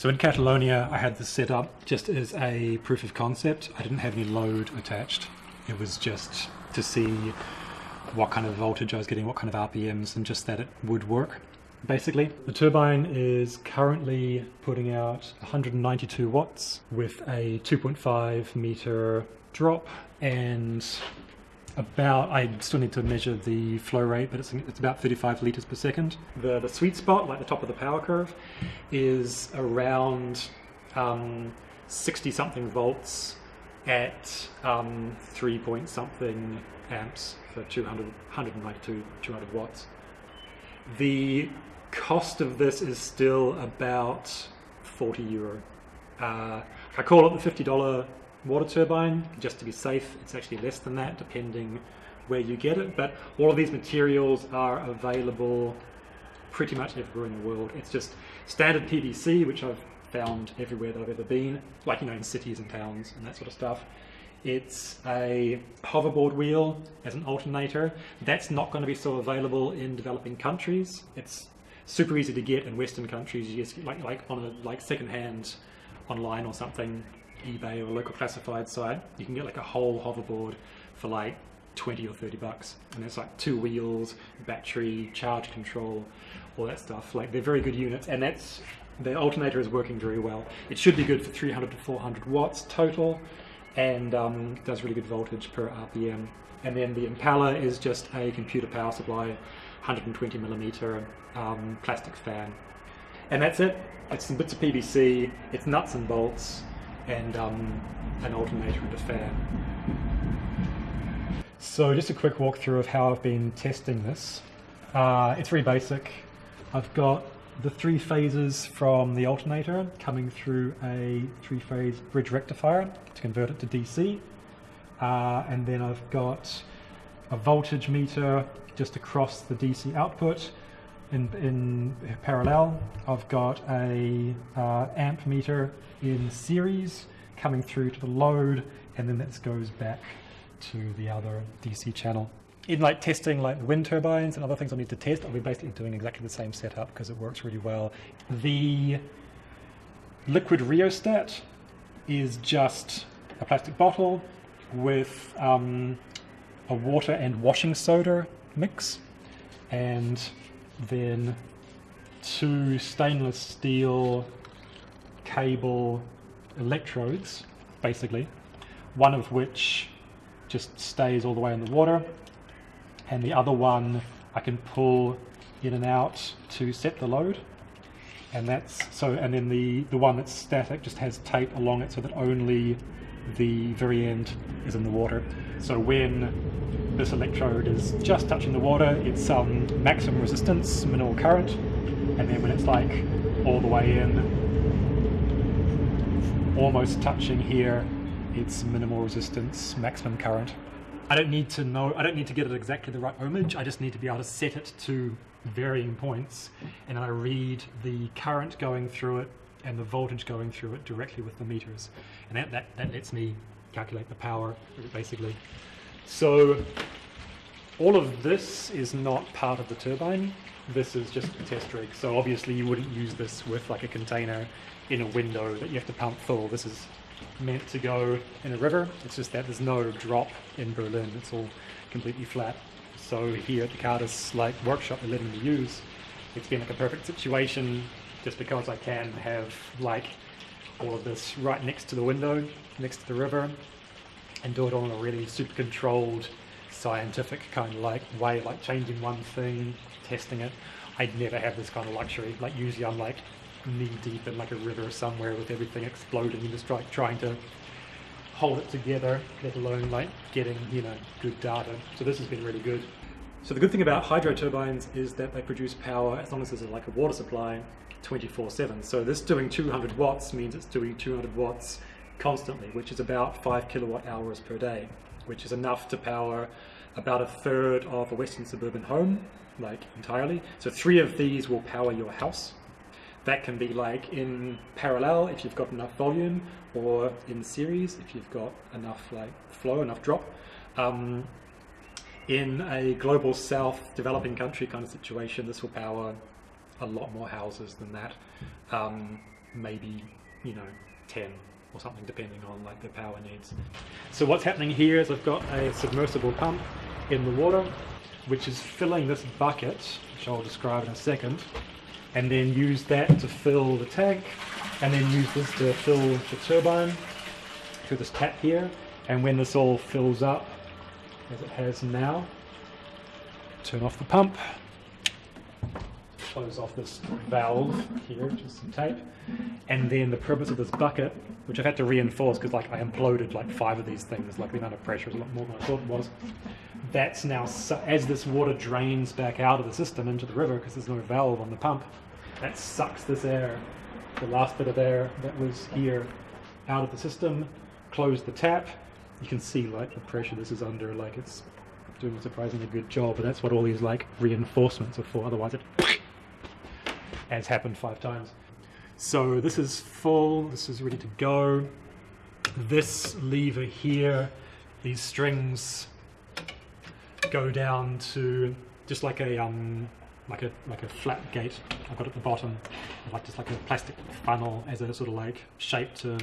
So in Catalonia, I had this set up just as a proof of concept. I didn't have any load attached. It was just to see what kind of voltage I was getting, what kind of RPMs, and just that it would work, basically. The turbine is currently putting out 192 watts with a 2.5 meter drop and about, I still need to measure the flow rate, but it's, it's about 35 litres per second. The, the sweet spot, like the top of the power curve, is around um, 60 something volts at um, 3 point something amps for 200, 192, 200 watts. The cost of this is still about 40 euro. Uh, I call it the $50 water turbine just to be safe. It's actually less than that depending where you get it, but all of these materials are available pretty much everywhere in the world. It's just standard PVC, which I've found everywhere that I've ever been, like you know in cities and towns and that sort of stuff. It's a hoverboard wheel as an alternator. That's not going to be so available in developing countries. It's super easy to get in Western countries. You just like like on a like secondhand online or something, eBay or local classified site. You can get like a whole hoverboard for like 20 or 30 bucks, and it's like two wheels, battery, charge control, all that stuff. Like they're very good units, and that's the alternator is working very well. It should be good for 300 to 400 watts total and um, does really good voltage per RPM. And then the impeller is just a computer power supply, 120 millimeter um, plastic fan. And that's it. It's some bits of PVC, it's nuts and bolts, and um, an alternator and a fan. So just a quick walkthrough of how I've been testing this. Uh, it's very basic. I've got the three phases from the alternator coming through a three-phase bridge rectifier to convert it to DC. Uh, and then I've got a voltage meter just across the DC output in, in parallel. I've got a uh, amp meter in series coming through to the load and then this goes back to the other DC channel in like testing like the wind turbines and other things I need to test, I'll be basically doing exactly the same setup because it works really well. The liquid rheostat is just a plastic bottle with um, a water and washing soda mix and then two stainless steel cable electrodes basically one of which just stays all the way in the water and the other one I can pull in and out to set the load. And that's so and then the the one that's static just has tape along it so that only the very end is in the water. So when this electrode is just touching the water. It's um, maximum resistance minimal current. And then when it's like all the way in almost touching here it's minimal resistance maximum current. I don't need to know, I don't need to get it exactly the right ohmage, I just need to be able to set it to varying points. And I read the current going through it and the voltage going through it directly with the meters. And that, that, that lets me calculate the power basically. So all of this is not part of the turbine. This is just a test rig. So obviously you wouldn't use this with like a container in a window that you have to pump full. This is meant to go in a river. It's just that there's no drop in Berlin. It's all completely flat. So here at the Cardis like workshop they're letting me use, it's been like a perfect situation just because I can have like all of this right next to the window, next to the river, and do it all in a really super controlled, scientific kind of like way, like changing one thing, testing it. I'd never have this kind of luxury. Like usually I'm like knee deep in like a river somewhere with everything exploding and just like trying to hold it together, let alone like getting, you know, good data. So this has been really good. So the good thing about hydro turbines is that they produce power as long as there's like a water supply 24-7. So this doing 200 watts means it's doing 200 watts constantly, which is about 5 kilowatt hours per day, which is enough to power about a third of a western suburban home, like entirely. So three of these will power your house that can be like in parallel if you've got enough volume or in series if you've got enough like flow, enough drop. Um, in a global south developing country kind of situation, this will power a lot more houses than that. Um, maybe, you know, 10 or something depending on like the power needs. So what's happening here is I've got a submersible pump in the water which is filling this bucket, which I'll describe in a second, and then use that to fill the tank and then use this to fill the turbine through this tap here and when this all fills up as it has now turn off the pump close off this valve here which is some tape. And then the purpose of this bucket which I've had to reinforce because like I imploded like five of these things like the amount of pressure is a lot more than I thought it was. That's now as this water drains back out of the system into the river because there's no valve on the pump that sucks this air the last bit of air that was here out of the system close the tap. You can see like the pressure this is under like it's doing a surprisingly good job and that's what all these like reinforcements are for otherwise it has happened five times. So this is full. This is ready to go. This lever here these strings go down to just like a um like a like a flat gate. I've got at the bottom like just like a plastic funnel as a sort of like shape to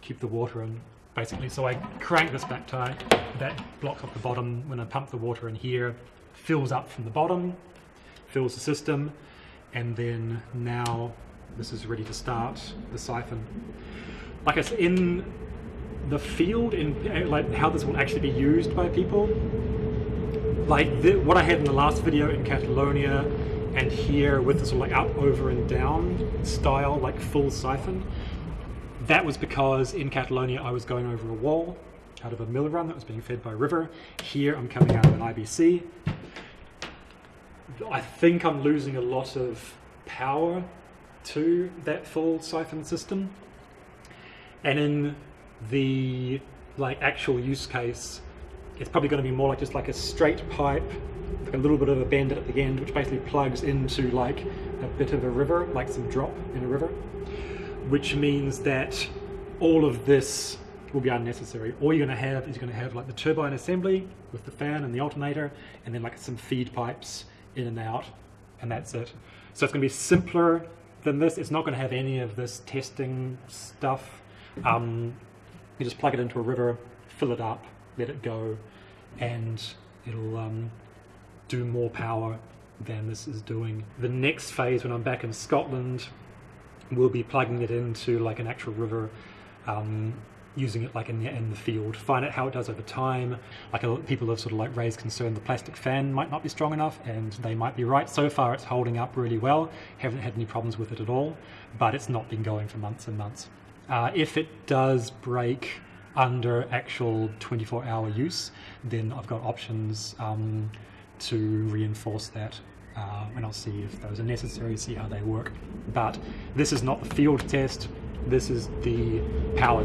keep the water in basically. So I crank this back tight. That blocks off the bottom when I pump the water in here fills up from the bottom fills the system and then now this is ready to start the siphon like I said in the field in eh, like how this will actually be used by people like the, what I had in the last video in Catalonia and here with this like up, over and down style, like full siphon, that was because in Catalonia I was going over a wall out of a mill run that was being fed by a river. Here I'm coming out of an IBC. I think I'm losing a lot of power to that full siphon system. And in the like actual use case, it's probably going to be more like just like a straight pipe, like a little bit of a bend at the end, which basically plugs into like a bit of a river, like some drop in a river, which means that all of this will be unnecessary. All you're going to have is you're going to have like the turbine assembly with the fan and the alternator, and then like some feed pipes in and out, and that's it. So it's going to be simpler than this. It's not going to have any of this testing stuff. Um, you just plug it into a river, fill it up, let it go, and it'll um, do more power than this is doing. The next phase, when I'm back in Scotland, we'll be plugging it into like an actual river, um, using it like in the, in the field, find out how it does over time. Like people have sort of like raised concern the plastic fan might not be strong enough, and they might be right. So far, it's holding up really well. Haven't had any problems with it at all, but it's not been going for months and months. Uh, if it does break under actual 24 hour use, then I've got options um, to reinforce that uh, and I'll see if those are necessary, see how they work. But this is not the field test, this is the power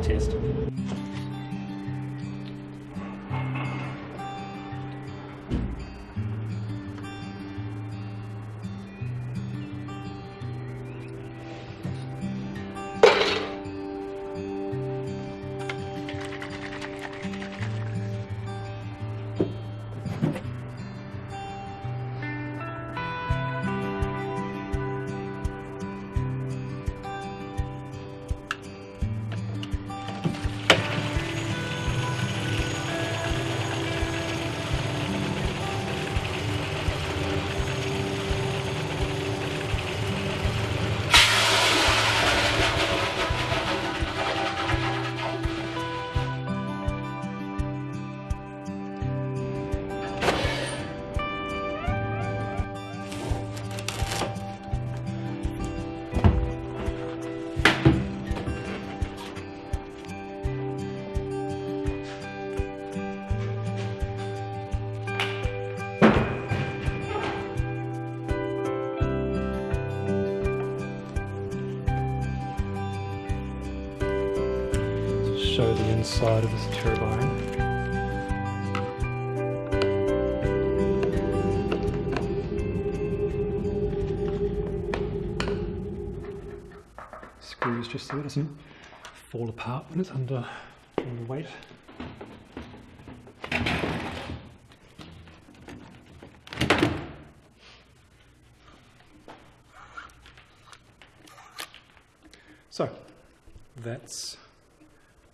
inside of this turbine. Screws just so it doesn't fall apart when it's under, under weight. So that's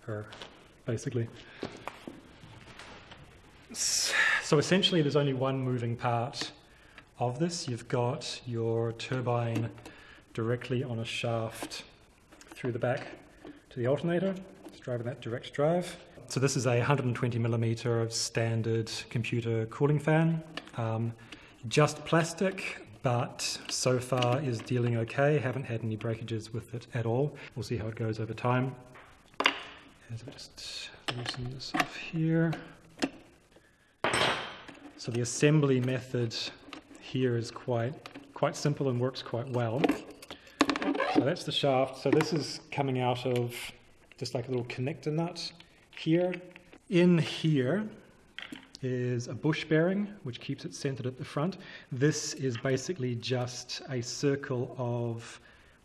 her, basically. So essentially there's only one moving part of this. You've got your turbine directly on a shaft through the back to the alternator. It's driving that direct drive. So this is a 120 millimeter standard computer cooling fan. Um, just plastic, but so far is dealing okay. Haven't had any breakages with it at all. We'll see how it goes over time. I just loosen this off here. So the assembly method here is quite quite simple and works quite well. So that's the shaft. So this is coming out of just like a little connector nut here. In here is a bush bearing, which keeps it centered at the front. This is basically just a circle of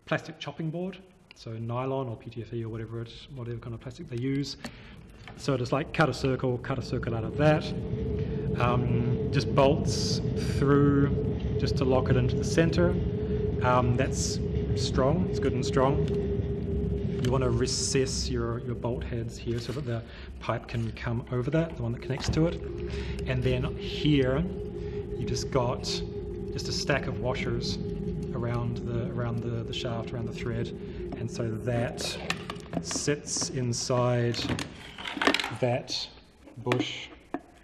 plastic chopping board, so nylon or PTFE or whatever it, whatever kind of plastic they use. So just like cut a circle, cut a circle out of that. Um, just bolts through just to lock it into the center. Um, that's strong, it's good and strong. You want to recess your, your bolt heads here so that the pipe can come over that, the one that connects to it. And then here, you just got just a stack of washers around the around the, the shaft, around the thread. And so that sits inside that bush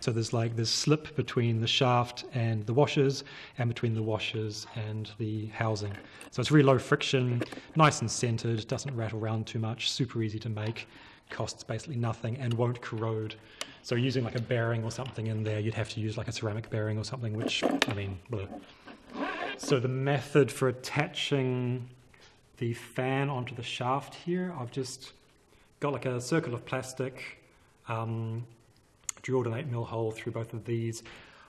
so there's like this slip between the shaft and the washers and between the washers and the housing. So it's really low friction, nice and centered, doesn't rattle around too much, super easy to make, costs basically nothing and won't corrode. So using like a bearing or something in there, you'd have to use like a ceramic bearing or something, which, I mean, bleh. So the method for attaching the fan onto the shaft here, I've just got like a circle of plastic, um, drilled an 8 mil hole through both of these.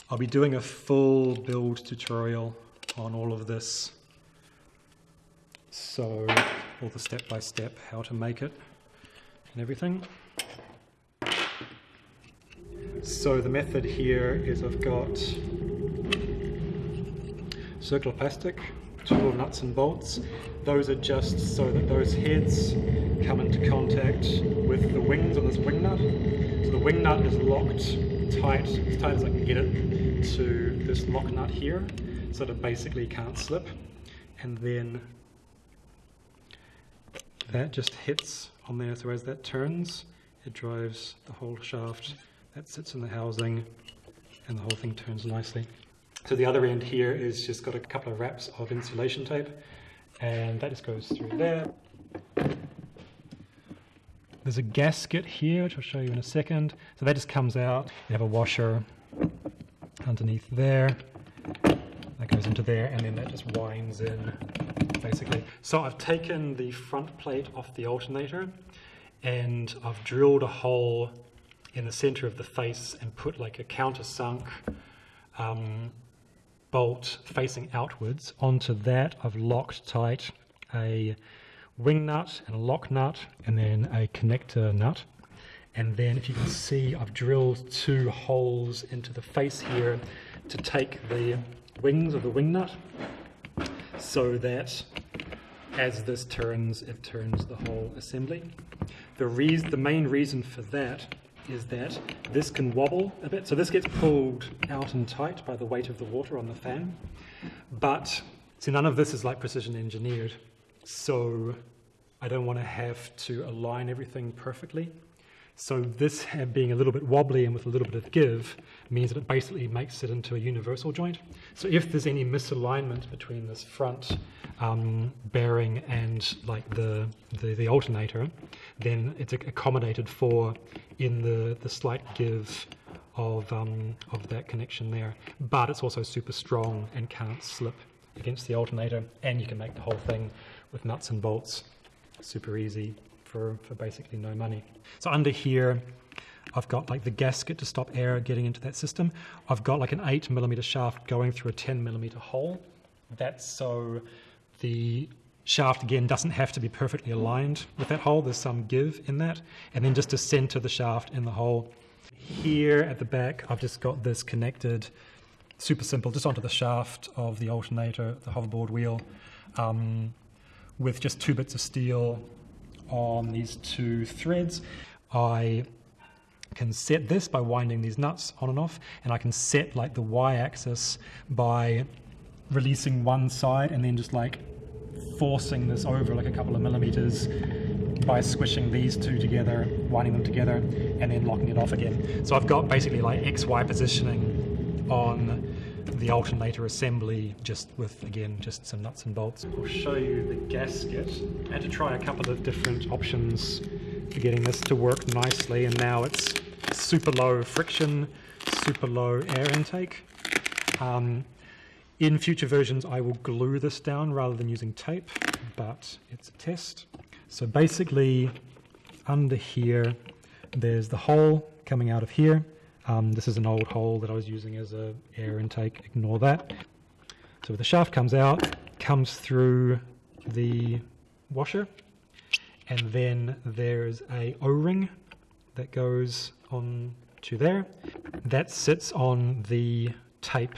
I'll be doing a full build tutorial on all of this. So all the step by step how to make it and everything. So the method here is I've got circular plastic, little nuts and bolts. Those are just so that those heads come into contact with the wings of this wing nut so the wing nut is locked tight, as tight as I can get it, to this lock nut here, so that it basically can't slip. And then that just hits on there, so as that turns, it drives the whole shaft. That sits in the housing, and the whole thing turns nicely. So the other end here is just got a couple of wraps of insulation tape, and that just goes through there. There's a gasket here, which I'll show you in a second. So that just comes out. You have a washer underneath there. That goes into there, and then that just winds in, basically. So I've taken the front plate off the alternator, and I've drilled a hole in the center of the face and put like a countersunk um, bolt facing outwards. Onto that, I've locked tight a wing nut and a lock nut and then a connector nut. And then if you can see, I've drilled two holes into the face here to take the wings of the wing nut so that as this turns, it turns the whole assembly. The, reason, the main reason for that is that this can wobble a bit. So this gets pulled out and tight by the weight of the water on the fan. But see, none of this is like precision engineered. So I don't want to have to align everything perfectly. So this being a little bit wobbly and with a little bit of give means that it basically makes it into a universal joint. So if there's any misalignment between this front um, bearing and like the, the, the, alternator, then it's accommodated for in the, the slight give of, um, of that connection there. But it's also super strong and can't slip against the alternator and you can make the whole thing with nuts and bolts super easy for, for basically no money. So under here, I've got like the gasket to stop air getting into that system. I've got like an 8 millimeter shaft going through a 10 millimeter hole. That's so the shaft again doesn't have to be perfectly aligned with that hole. There's some give in that. And then just to center the shaft in the hole. Here at the back, I've just got this connected, super simple, just onto the shaft of the alternator, the hoverboard wheel. Um, with just two bits of steel on these two threads. I can set this by winding these nuts on and off, and I can set like the y-axis by releasing one side and then just like forcing this over like a couple of millimeters by squishing these two together, winding them together, and then locking it off again. So I've got basically like XY positioning on the alternator assembly just with, again, just some nuts and bolts. I'll show you the gasket. I had to try a couple of different options for getting this to work nicely, and now it's super low friction, super low air intake. Um, in future versions, I will glue this down rather than using tape, but it's a test. So basically, under here, there's the hole coming out of here. Um, this is an old hole that I was using as a air intake, ignore that. So the shaft comes out, comes through the washer, and then there's a O-ring that goes on to there. That sits on the tape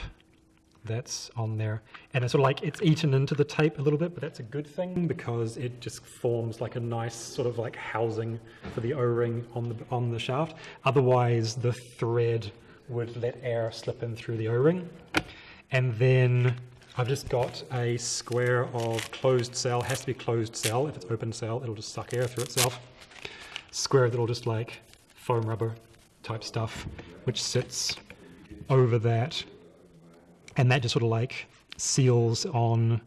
that's on there. And it's sort of like it's eaten into the tape a little bit, but that's a good thing because it just forms like a nice sort of like housing for the O-ring on the, on the shaft. Otherwise, the thread would let air slip in through the O-ring. And then I've just got a square of closed cell, has to be closed cell. If it's open cell, it'll just suck air through itself. Square that'll just like foam rubber type stuff, which sits over that and that just sort of like seals on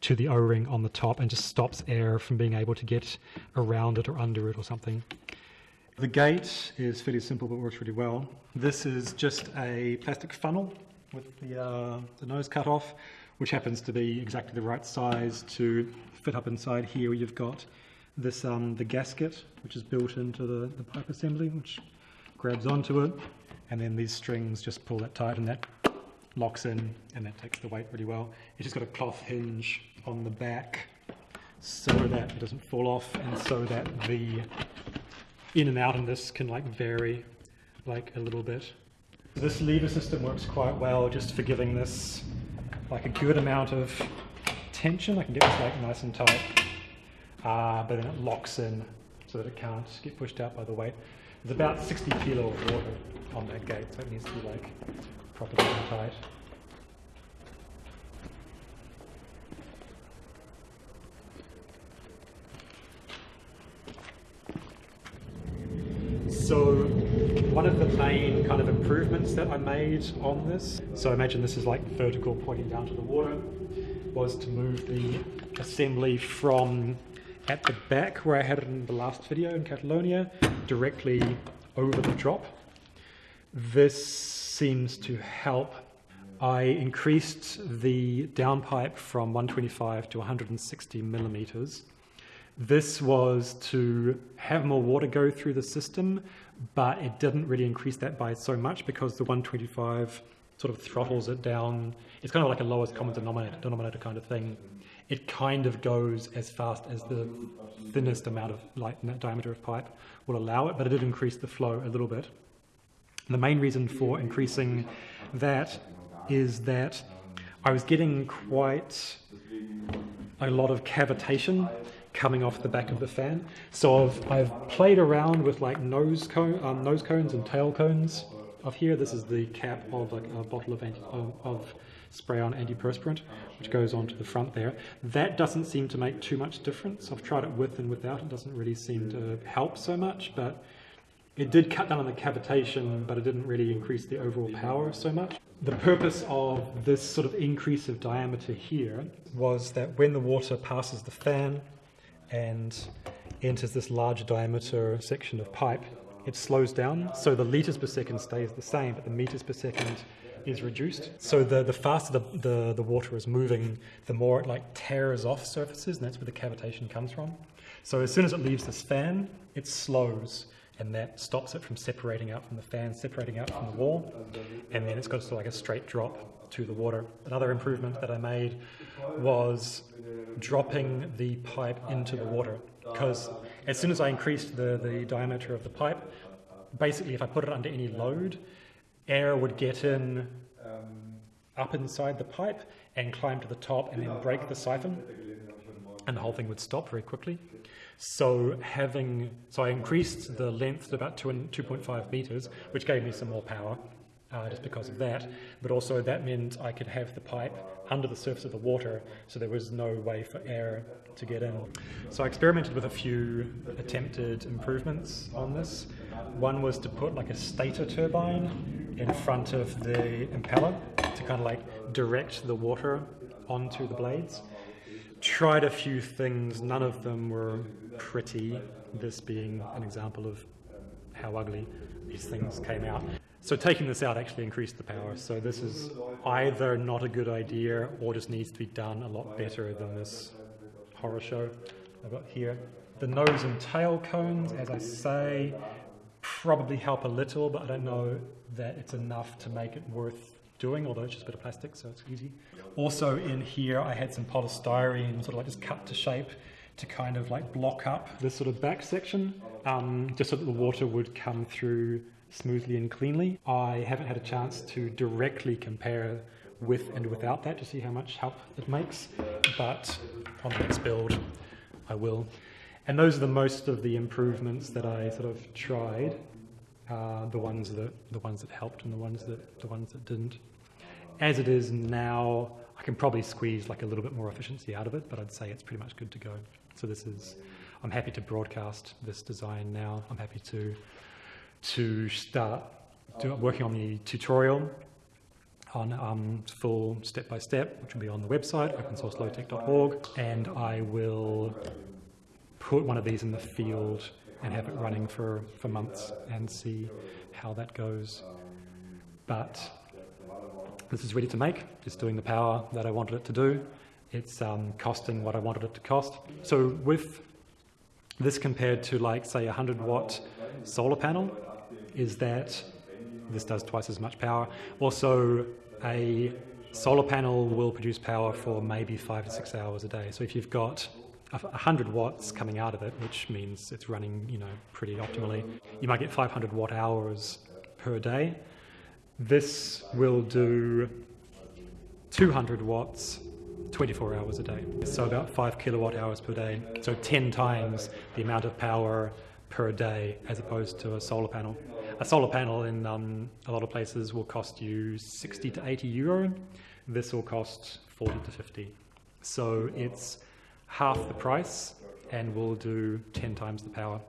to the O-ring on the top and just stops air from being able to get around it or under it or something. The gate is fairly simple but works really well. This is just a plastic funnel with the, uh, the nose cut off, which happens to be exactly the right size to fit up inside here. You've got this um, the gasket, which is built into the, the pipe assembly, which grabs onto it, and then these strings just pull that tight and that locks in and that takes the weight really well. It's just got a cloth hinge on the back so that it doesn't fall off and so that the in and out in this can like vary like a little bit. This lever system works quite well just for giving this like a good amount of tension. I can get this like nice and tight, uh, but then it locks in so that it can't get pushed out by the weight. There's about 60 kilo of water on that gate, so it needs to be like properly tight. So one of the main kind of improvements that I made on this, so imagine this is like vertical pointing down to the water, was to move the assembly from at the back where I had it in the last video in Catalonia directly over the drop. This seems to help. I increased the downpipe from 125 to 160 millimeters. This was to have more water go through the system, but it didn't really increase that by so much because the 125 sort of throttles it down. It's kind of like a lowest common denominator, denominator kind of thing. It kind of goes as fast as the thinnest amount of light diameter of pipe will allow it, but it did increase the flow a little bit. The main reason for increasing that is that I was getting quite a lot of cavitation coming off the back of the fan. So I've, I've played around with like nose, cone, um, nose cones and tail cones of here. This is the cap of like a bottle of, anti, of, of spray-on antiperspirant, which goes onto the front there. That doesn't seem to make too much difference. I've tried it with and without. It doesn't really seem to help so much, but it did cut down on the cavitation, but it didn't really increase the overall power so much. The purpose of this sort of increase of diameter here was that when the water passes the fan and enters this larger diameter section of pipe, it slows down. So the liters per second stays the same, but the meters per second is reduced. So the, the faster the, the, the water is moving, the more it like tears off surfaces, and that's where the cavitation comes from. So as soon as it leaves this fan, it slows and that stops it from separating out from the fan, separating out from the wall, and then it's got like a straight drop to the water. Another improvement that I made was dropping the pipe into the water, because as soon as I increased the, the diameter of the pipe, basically if I put it under any load, air would get in um, up inside the pipe and climb to the top and then break the siphon. And the whole thing would stop very quickly. So having, so I increased the length to about two and 2.5 meters, which gave me some more power. Uh, just because of that, but also that meant I could have the pipe under the surface of the water, so there was no way for air to get in. So I experimented with a few attempted improvements on this. One was to put like a stator turbine in front of the impeller to kind of like direct the water onto the blades. Tried a few things, none of them were pretty, this being an example of how ugly these things came out. So taking this out actually increased the power. So this is either not a good idea or just needs to be done a lot better than this horror show I've got here. The nose and tail cones, as I say, probably help a little, but I don't know that it's enough to make it worth doing, although it's just a bit of plastic, so it's easy. Also in here, I had some polystyrene sort of like just cut to shape to kind of like block up this sort of back section, um, just so that the water would come through smoothly and cleanly. I haven't had a chance to directly compare with and without that to see how much help it makes, but on the next build I will. And those are the most of the improvements that I sort of tried, uh, the ones that the ones that helped and the ones that the ones that didn't. As it is now, I can probably squeeze like a little bit more efficiency out of it, but I'd say it's pretty much good to go. So this is, I'm happy to broadcast this design now. I'm happy to to start do, working on the tutorial on um, full step-by-step, -step, which will be on the website, opensourcelowtech.org, and I will put one of these in the field and have it running for, for months and see how that goes. But this is ready to make. It's doing the power that I wanted it to do. It's um, costing what I wanted it to cost. So with this compared to like, say, a 100 watt solar panel, is that this does twice as much power. Also, a solar panel will produce power for maybe five to six hours a day. So if you've got 100 watts coming out of it, which means it's running, you know, pretty optimally, you might get 500 watt hours per day. This will do 200 watts 24 hours a day. So about 5 kilowatt hours per day. So 10 times the amount of power per day as opposed to a solar panel. A solar panel in um, a lot of places will cost you 60 to 80 euro. This will cost 40 to 50. So it's half the price and we'll do 10 times the power.